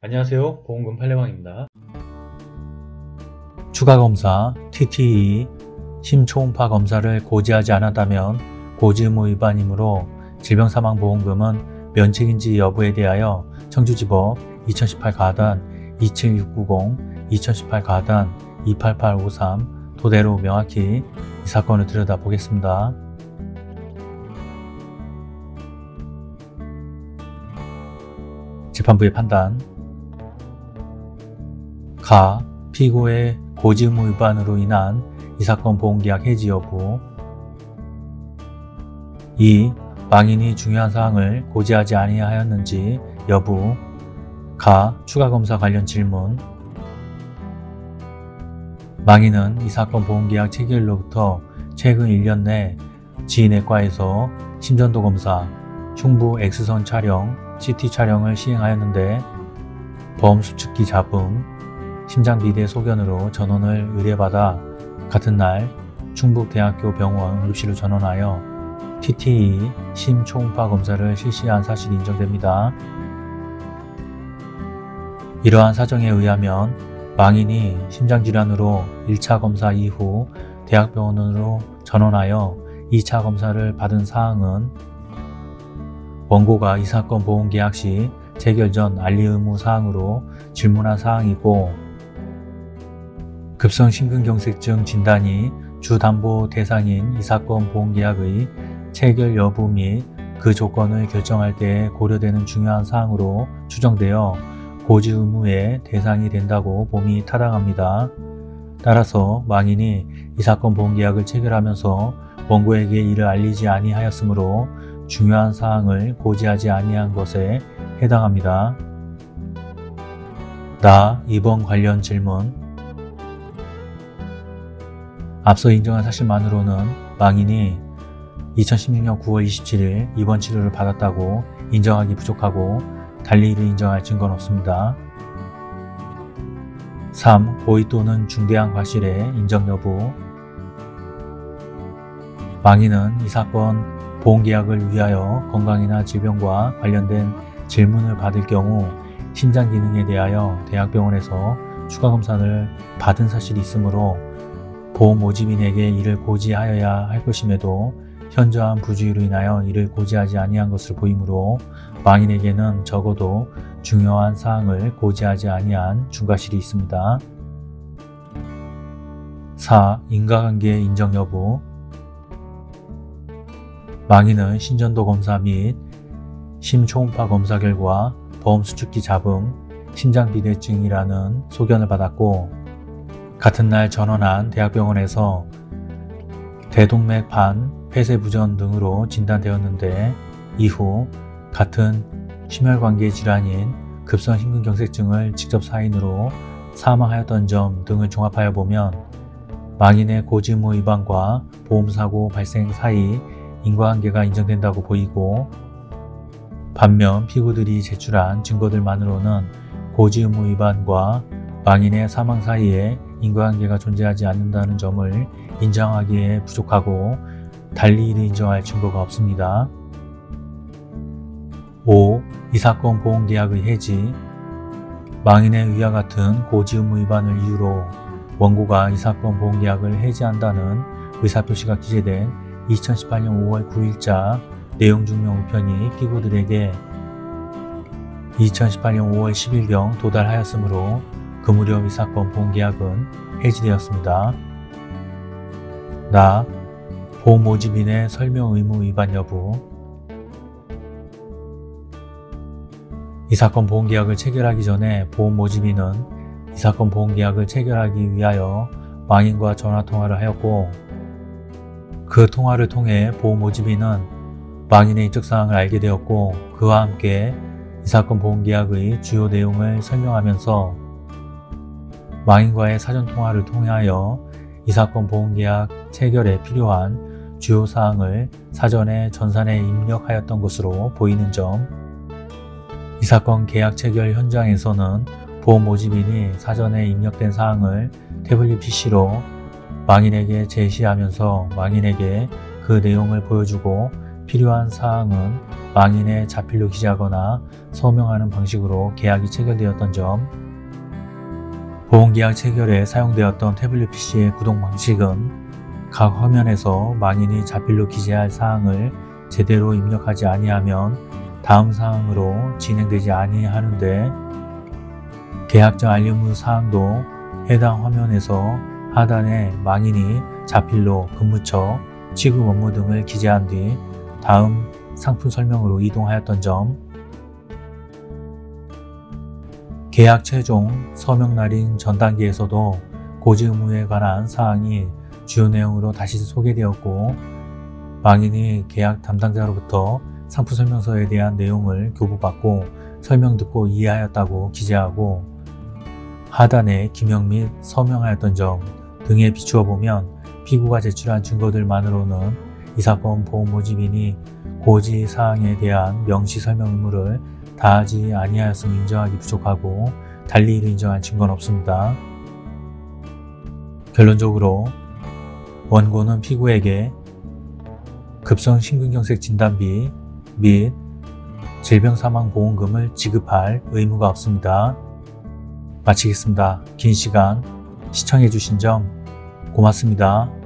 안녕하세요. 보험금 팔례방입니다. 추가검사 TTE 심초음파 검사를 고지하지 않았다면 고지의무 위반이므로 질병사망보험금은 면책인지 여부에 대하여 청주지법 2018 가단 27690, 2018 가단 28853 토대로 명확히 이 사건을 들여다보겠습니다. 재판부의 판단 가 피고의 고지의무 위반으로 인한 이 사건 보험계약 해지 여부 2. 망인이 중요한 사항을 고지하지 아니하였는지 여부 가 추가검사 관련 질문 망인은 이 사건 보험계약 체결로부터 최근 1년 내 지인외과에서 심전도 검사, 흉부 X선 촬영, CT 촬영을 시행하였는데 수축기 잡음, 심장 비대 소견으로 전원을 의뢰받아 같은 날 충북대학교 병원 응급실로 전원하여 TTE 심초음파 검사를 실시한 사실이 인정됩니다. 이러한 사정에 의하면 망인이 심장질환으로 1차 검사 이후 대학병원으로 전원하여 2차 검사를 받은 사항은 원고가 이 사건 보험계약 시 체결 전 알리 의무 사항으로 질문한 사항이고 급성 심근경색증 진단이 주담보 대상인 이 사건 보험계약의 체결 여부 및 그 조건을 결정할 때 고려되는 중요한 사항으로 추정되어 고지 의무의 대상이 된다고 봄이 타당합니다. 따라서 망인이 이 사건 보험계약을 체결하면서 원고에게 이를 알리지 아니하였으므로 중요한 사항을 고지하지 아니한 것에 해당합니다. 나 이번 관련 질문 앞서 인정한 사실만으로는 망인이 2016년 9월 27일 입원 치료를 받았다고 인정하기 부족하고 달리 이를 인정할 증거는 없습니다. 3. 고의 또는 중대한 과실의 인정 여부 망인은 이 사건 보험계약을 위하여 건강이나 질병과 관련된 질문을 받을 경우 심장 기능에 대하여 대학병원에서 추가 검사를 받은 사실이 있으므로 보험 모집인에게 이를 고지하여야 할 것임에도 현저한 부주의로 인하여 이를 고지하지 아니한 것을 보이므로 망인에게는 적어도 중요한 사항을 고지하지 아니한 중과실이 있습니다. 4. 인과관계 인정 여부 망인은 신전도 검사 및 심초음파 검사 결과 보험수축기 잡음, 심장비대증이라는 소견을 받았고 같은 날 전원한 대학병원에서 대동맥 반, 폐쇄부전 등으로 진단되었는데 이후 같은 심혈관계 질환인 급성심근경색증을 직접 사인으로 사망하였던 점 등을 종합하여 보면 망인의 고지의무 위반과 보험사고 발생 사이 인과관계가 인정된다고 보이고 반면 피고들이 제출한 증거들만으로는 고지의무 위반과 망인의 사망 사이에 인과관계가 존재하지 않는다는 점을 인정하기에 부족하고 달리 이를 인정할 증거가 없습니다. 5. 이 사건 보험계약의 해지 망인의 위와 같은 고지 의무 위반을 이유로 원고가 이 사건 보험계약을 해지한다는 의사표시가 기재된 2018년 5월 9일자 내용 증명 우편이 피고들에게 2018년 5월 10일경 도달하였으므로 그 무렵 이 사건 보험계약은 해지되었습니다. 나 보험 모집인의 설명 의무 위반 여부 이 사건 보험계약을 체결하기 전에 보험 모집인은 이 사건 보험계약을 체결하기 위하여 망인과 전화통화를 하였고 그 통화를 통해 보험 모집인은 망인의 인적사항을 알게 되었고 그와 함께 이 사건 보험계약의 주요 내용을 설명하면서 망인과의 사전통화를 통하여 이 사건 보험계약 체결에 필요한 주요 사항을 사전에 전산에 입력하였던 것으로 보이는 점, 이 사건 계약 체결 현장에서는 보험 모집인이 사전에 입력된 사항을 태블릿 PC로 망인에게 제시하면서 망인에게 그 내용을 보여주고 필요한 사항은 망인의 자필로 기재하거나 서명하는 방식으로 계약이 체결되었던 점, 보험계약 체결에 사용되었던 태블릿 PC의 구동 방식은 각 화면에서 망인이 자필로 기재할 사항을 제대로 입력하지 아니하면 다음 사항으로 진행되지 아니하는데 계약자 알림무 사항도 해당 화면에서 하단에 망인이 자필로 근무처, 취급 업무 등을 기재한 뒤 다음 상품 설명으로 이동하였던 점 계약 최종 서명 날인 전 단계에서도 고지 의무에 관한 사항이 주요 내용으로 다시 소개되었고 망인이 계약 담당자로부터 상품 설명서에 대한 내용을 교부받고 설명 듣고 이해하였다고 기재하고 하단에 기명 및 서명하였던 점 등에 비추어 보면 피고가 제출한 증거들만으로는 이 사건 보험 모집인이 고지 사항에 대한 명시 설명 의무를 다하지 아니하였음 인정하기 부족하고 달리 이를 인정한 증거는 없습니다. 결론적으로 원고는 피고에게 급성 심근경색 진단비 및 질병사망보험금을 지급할 의무가 없습니다. 마치겠습니다. 긴 시간 시청해주신 점 고맙습니다.